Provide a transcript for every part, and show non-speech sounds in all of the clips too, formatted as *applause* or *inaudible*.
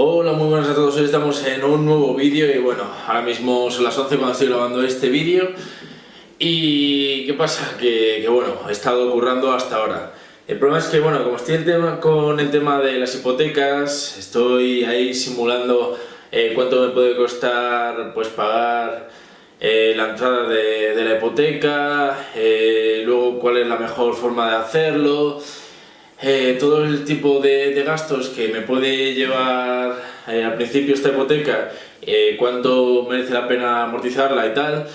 Hola, muy buenas a todos, hoy estamos en un nuevo vídeo y bueno, ahora mismo son las 11 cuando estoy grabando este vídeo y ¿qué pasa? Que, bueno, he estado currando hasta ahora. El problema es que bueno, como estoy con el tema de las hipotecas, estoy ahí simulando eh, cuánto me puede costar pues pagar eh, la entrada de, de la hipoteca, eh, luego cuál es la mejor forma de hacerlo, eh, todo el tipo de, gastos que me puede llevar eh, al principio esta hipoteca, eh, cuánto merece la pena amortizarla y tal,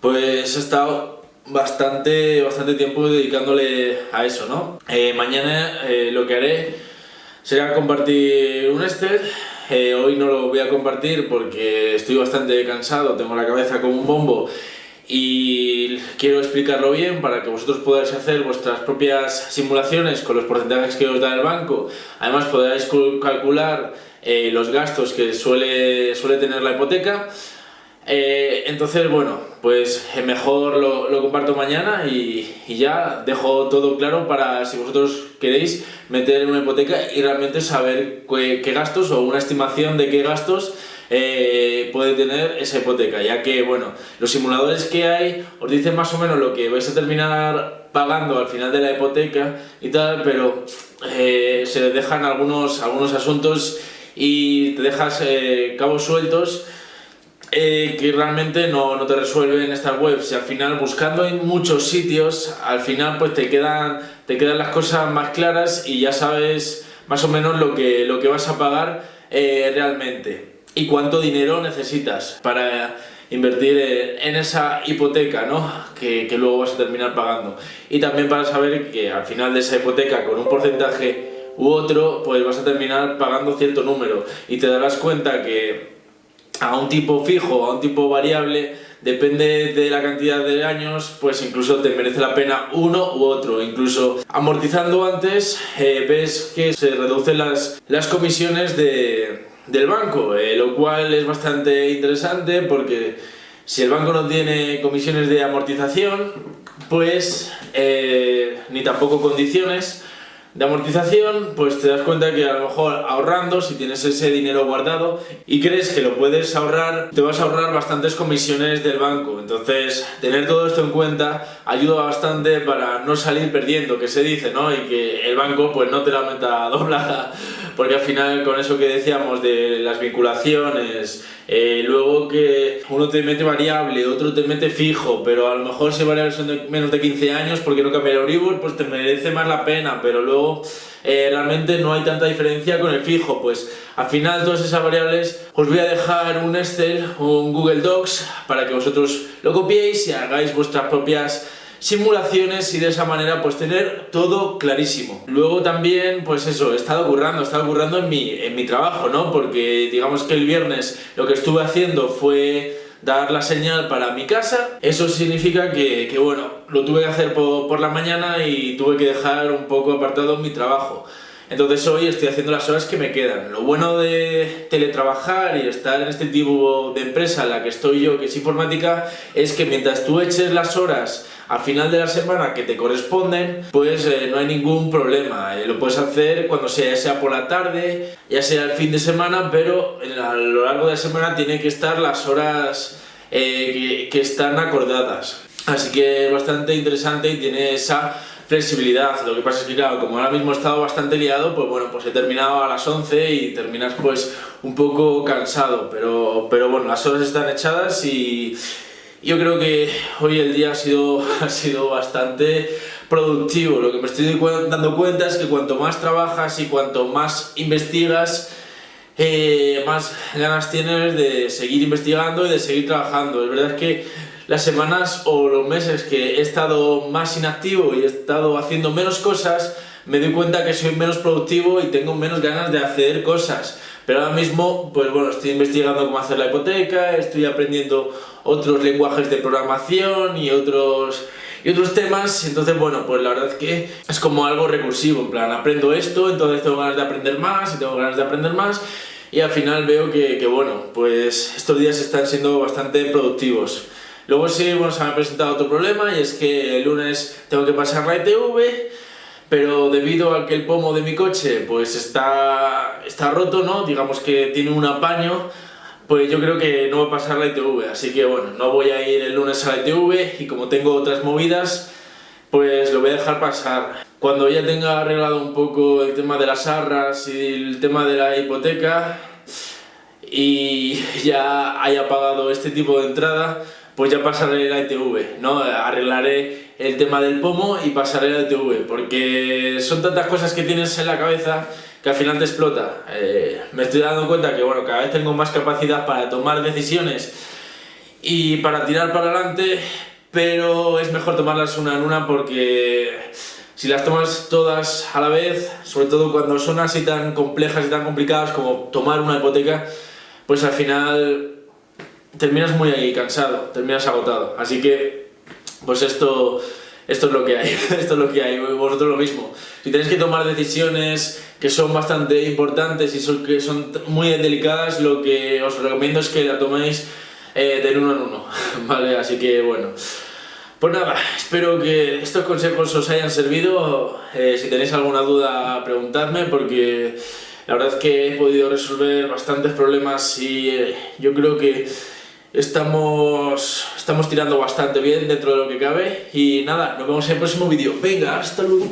pues he estado bastante, bastante tiempo dedicándole a eso, ¿no? mañana lo que haré será compartir un Excel, hoy no lo voy a compartir porque estoy bastante cansado, tengo la cabeza como un bombo y quiero explicarlo bien para que vosotros podáis hacer vuestras propias simulaciones con los porcentajes que os da el banco. Además podáis calcular eh, los gastos que suele, suele tener la hipoteca. Eh, entonces, bueno, pues eh, mejor lo, lo comparto mañana y, y, ya dejo todo claro para si vosotros queréis meter una hipoteca y realmente saber qué, qué gastos o una estimación de qué gastos eh, puede tener esa hipoteca, ya que, bueno, los simuladores que hay os dicen más o menos lo que vais a terminar pagando al final de la hipoteca y tal, pero eh, se dejan algunos, algunos asuntos y te dejas eh, cabos sueltos que realmente no, no, te resuelven estas webs. Y al final buscando en muchos sitios al final pues te quedan, te quedan las cosas más claras y ya sabes más o menos lo que, lo que vas a pagar realmente y cuánto dinero necesitas para invertir en esa hipoteca ¿no? que, luego vas a terminar pagando y también para saber que al final de esa hipoteca con un porcentaje u otro pues vas a terminar pagando cierto número y te darás cuenta que a un tipo fijo, a un tipo variable depende de la cantidad de años, pues incluso te merece la pena uno u otro. Incluso amortizando antes, eh, ves que se reducen las, las comisiones de, del banco, eh, lo cual es bastante interesante porque si el banco no tiene comisiones de amortización, pues eh, ni tampoco condiciones de amortización, pues te das cuenta que a lo mejor ahorrando, si tienes ese dinero guardado y crees que lo puedes ahorrar, te vas a ahorrar bastantes comisiones del banco. Entonces, tener todo esto en cuenta ayuda bastante para no salir perdiendo, que se dice, ¿no? Y que el banco pues no te la meta *laughs* doblada porque al final con eso que decíamos de las vinculaciones, eh, luego que uno te mete variable, otro te mete fijo, pero a lo mejor si variable son de menos de 15 años porque no cambia el Euribor, pues te merece más la pena, pero luego eh, realmente no hay tanta diferencia con el fijo, pues al final todas esas variables os voy a dejar un Excel o un Google Docs para que vosotros lo copiéis y hagáis vuestras propias simulaciones y de esa manera pues tener todo clarísimo. Luego también pues eso, he estado currando, he estado en mi, en mi trabajo, ¿no? Porque digamos que el viernes lo que estuve haciendo fue dar la señal para mi casa, eso significa que, que bueno, lo tuve que hacer por, por la mañana y tuve que dejar un poco apartado mi trabajo. Entonces hoy estoy haciendo las horas que me quedan. Lo bueno de teletrabajar y estar en este tipo de empresa en la que estoy yo, que es informática, es que mientras tú eches las horas al final de la semana que te corresponden, pues eh, no hay ningún problema. Eh, lo puedes hacer cuando sea, ya sea por la tarde, ya sea el fin de semana, pero a lo largo de la semana tiene que estar las horas eh, que, que están acordadas. Así que es bastante interesante y tiene esa flexibilidad. Lo que pasa es que, claro, como ahora mismo he estado bastante liado, pues bueno, pues he terminado a las 11 y terminas pues un poco cansado, pero, pero bueno, las horas están echadas y yo creo que hoy el día ha sido, *laughs* ha sido bastante productivo. Lo que me estoy dando cuenta es que cuanto más trabajas y cuanto más investigas, eh, más ganas tienes de seguir investigando y de seguir trabajando. Es verdad que las semanas o los meses que he estado más inactivo y he estado haciendo menos cosas, me doy cuenta que soy menos productivo y tengo menos ganas de hacer cosas. Pero ahora mismo, pues bueno, estoy investigando cómo hacer la hipoteca, estoy aprendiendo otros lenguajes de programación y otros y otros temas, entonces bueno, pues la verdad es que es como algo recursivo, en plan, aprendo esto, entonces tengo ganas de aprender más y tengo ganas de aprender más y al final veo que, que bueno, pues estos días están siendo bastante productivos. Luego sí, bueno, se me ha presentado otro problema y es que el lunes tengo que pasar la ITV, pero debido a que el pomo de mi coche pues está, está roto, ¿no? digamos que tiene un apaño, pues yo creo que no va a pasar la ITV, así que bueno, no voy a ir el lunes a la ITV y como tengo otras movidas, pues lo voy a dejar pasar. Cuando ya tenga arreglado un poco el tema de las arras y el tema de la hipoteca y ya haya pagado este tipo de entrada, pues ya pasaré la ITV, ¿no? Arreglaré el tema del pomo y pasaré la ITV, porque son tantas cosas que tienes en la cabeza que al final te explota. Eh, me estoy dando cuenta que bueno, cada vez tengo más capacidad para tomar decisiones y para tirar para adelante, pero es mejor tomarlas una en una porque si las tomas todas a la vez, sobre todo cuando son así tan complejas y tan complicadas como tomar una hipoteca, pues al final terminas muy cansado, terminas agotado. Así que, pues esto, esto es lo que hay, *laughs* esto es lo que hay, vosotros lo mismo. Si tenéis que tomar decisiones que son bastante importantes y son, que son muy delicadas, lo que os recomiendo es que la toméis eh, de uno en uno, *laughs* ¿vale? Así que bueno. Pues nada, espero que estos consejos os hayan servido. Eh, si tenéis alguna duda, preguntadme porque la verdad es que he podido resolver bastantes problemas y eh, yo creo que estamos, estamos tirando bastante bien dentro de lo que cabe y nada, nos vemos en el próximo vídeo. Venga, hasta luego.